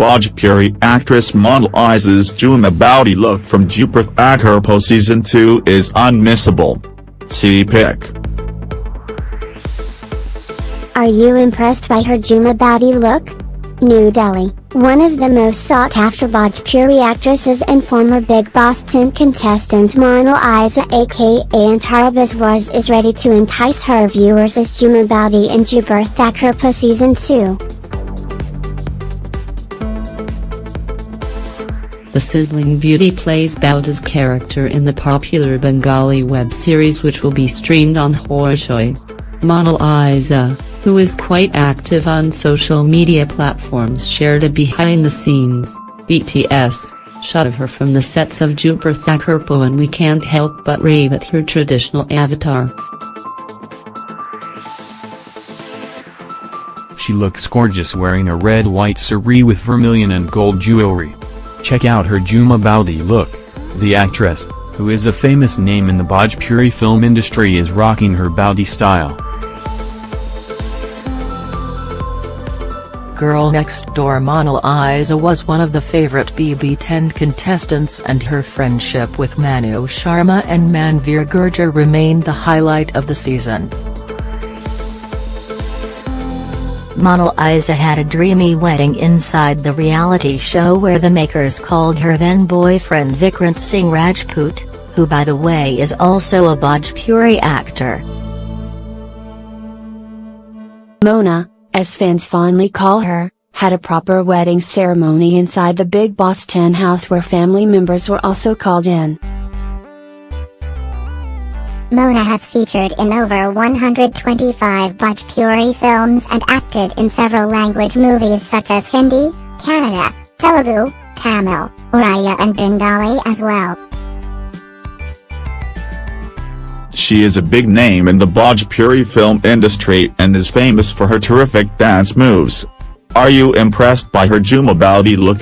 Bhojpuri actress model Aiza's Jhuma Boudi look from Dupur Thakurpo Season 2 is unmissable. See pic. Are you impressed by her Jhuma Boudi look? New Delhi, one of the most sought-after Bhojpuri actresses and former Bigg Boss 10 contestant Monalisa aka Antara Biswas is ready to entice her viewers as Jhuma Boudi in Dupur Thakurpo Season 2. The sizzling beauty plays Boudi's character in the popular Bengali web series which will be streamed on Hoichoi. Monal Aiza, who is quite active on social media platforms shared a behind-the-scenes, BTS, shot of her from the sets of Dupur Thakurpo and we can't help but rave at her traditional avatar. She looks gorgeous wearing a red-white saree with vermilion and gold jewelry. Check out her Jhuma Boudi look. The actress, who is a famous name in the Bhojpuri film industry is rocking her Boudi style. Girl Next Door Monalisa was one of the favorite BB10 contestants and her friendship with Manu Sharma and Manveer Gurjar remained the highlight of the season. Monalisa had a dreamy wedding inside the reality show where the makers called her then boyfriend Vikrant Singh Rajput, who by the way is also a Bhojpuri actor. Mona, as fans fondly call her, had a proper wedding ceremony inside the Bigg Boss 10 house where family members were also called in. Mona has featured in over 125 Bhojpuri films and acted in several language movies such as Hindi, Kannada, Telugu, Tamil, Oriya and Bengali as well. She is a big name in the Bhojpuri film industry and is famous for her terrific dance moves. Are you impressed by her Jhuma Boudi look?